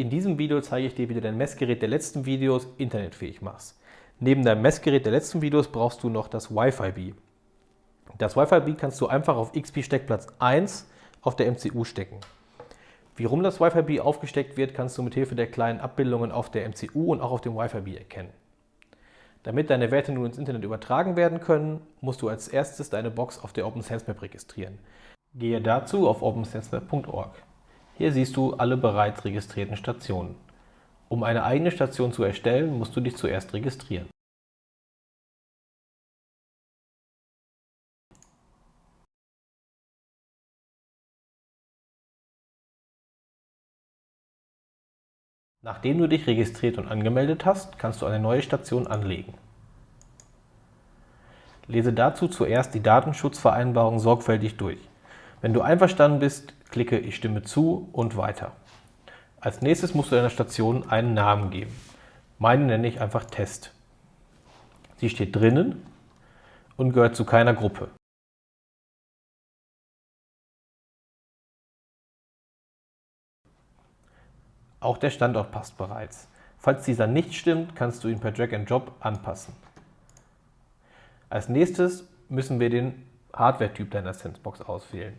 In diesem Video zeige ich dir, wie du dein Messgerät der letzten Videos internetfähig machst. Neben deinem Messgerät der letzten Videos brauchst du noch das Wi-Fi-B. Das Wi-Fi-B kannst du einfach auf XP-Steckplatz 1 auf der MCU stecken. Wie rum das Wi-Fi-B aufgesteckt wird, kannst du mit Hilfe der kleinen Abbildungen auf der MCU und auch auf dem Wi-Fi-B erkennen. Damit deine Werte nun ins Internet übertragen werden können, musst du als erstes deine Box auf der OpenSenseMap registrieren. Gehe dazu auf opensensemap.org. Hier siehst du alle bereits registrierten Stationen. Um eine eigene Station zu erstellen, musst du dich zuerst registrieren. Nachdem du dich registriert und angemeldet hast, kannst du eine neue Station anlegen. Lese dazu zuerst die Datenschutzvereinbarung sorgfältig durch. Wenn du einverstanden bist, klicke Ich stimme zu und weiter. Als nächstes musst du deiner Station einen Namen geben. Meine nenne ich einfach Test. Sie steht drinnen und gehört zu keiner Gruppe. Auch der Standort passt bereits. Falls dieser nicht stimmt, kannst du ihn per Drag and Drop anpassen. Als nächstes müssen wir den Hardware-Typ deiner Sensebox auswählen.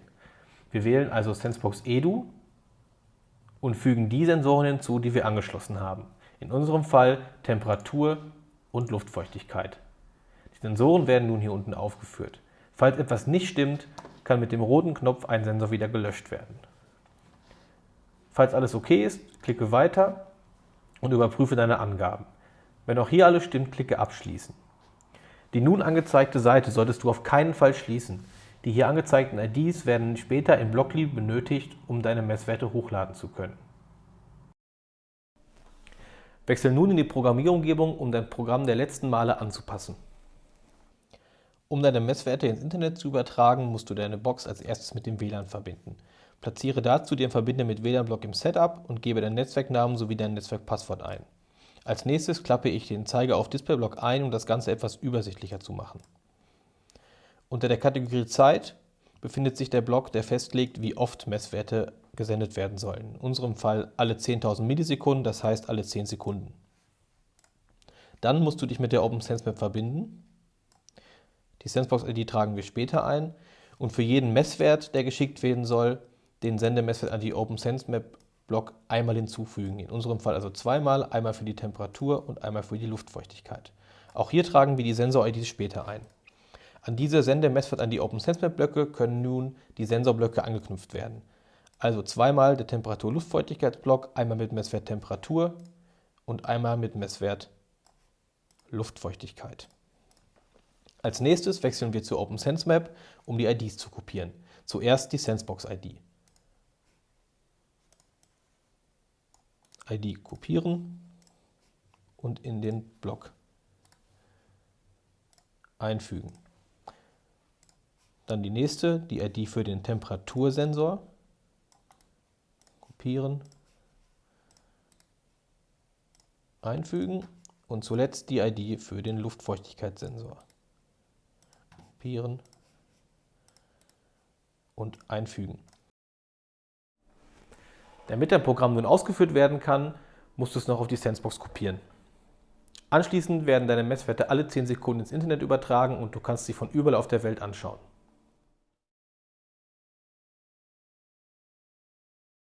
Wir wählen also Sensebox Edu und fügen die Sensoren hinzu, die wir angeschlossen haben. In unserem Fall Temperatur und Luftfeuchtigkeit. Die Sensoren werden nun hier unten aufgeführt. Falls etwas nicht stimmt, kann mit dem roten Knopf ein Sensor wieder gelöscht werden. Falls alles okay ist, klicke Weiter und überprüfe deine Angaben. Wenn auch hier alles stimmt, klicke Abschließen. Die nun angezeigte Seite solltest du auf keinen Fall schließen. Die hier angezeigten IDs werden später in Blockly benötigt, um deine Messwerte hochladen zu können. Wechsel nun in die Programmierumgebung, um dein Programm der letzten Male anzupassen. Um deine Messwerte ins Internet zu übertragen, musst du deine Box als erstes mit dem WLAN verbinden. Platziere dazu den Verbinder mit WLAN-Block im Setup und gebe deinen Netzwerknamen sowie dein Netzwerkpasswort ein. Als nächstes klappe ich den Zeiger auf Displayblock ein, um das Ganze etwas übersichtlicher zu machen. Unter der Kategorie Zeit befindet sich der Block, der festlegt, wie oft Messwerte gesendet werden sollen. In unserem Fall alle 10.000 Millisekunden, das heißt alle 10 Sekunden. Dann musst du dich mit der OpenSenseMap verbinden. Die Sensebox-ID tragen wir später ein. Und für jeden Messwert, der geschickt werden soll, den Sendemesswert an die OpenSenseMap-Block einmal hinzufügen. In unserem Fall also zweimal, einmal für die Temperatur und einmal für die Luftfeuchtigkeit. Auch hier tragen wir die Sensor-IDs später ein. An diese Sendemesswert an die OpenSenseMap-Blöcke können nun die Sensorblöcke angeknüpft werden. Also zweimal der Temperatur-Luftfeuchtigkeitsblock, einmal mit Messwert Temperatur und einmal mit Messwert Luftfeuchtigkeit. Als nächstes wechseln wir zu OpenSenseMap, um die IDs zu kopieren. Zuerst die Sensebox-ID. ID kopieren und in den Block einfügen. Dann die nächste, die ID für den Temperatursensor. Kopieren, einfügen und zuletzt die ID für den Luftfeuchtigkeitssensor. Kopieren und einfügen. Damit dein Programm nun ausgeführt werden kann, musst du es noch auf die Sensebox kopieren. Anschließend werden deine Messwerte alle 10 Sekunden ins Internet übertragen und du kannst sie von überall auf der Welt anschauen.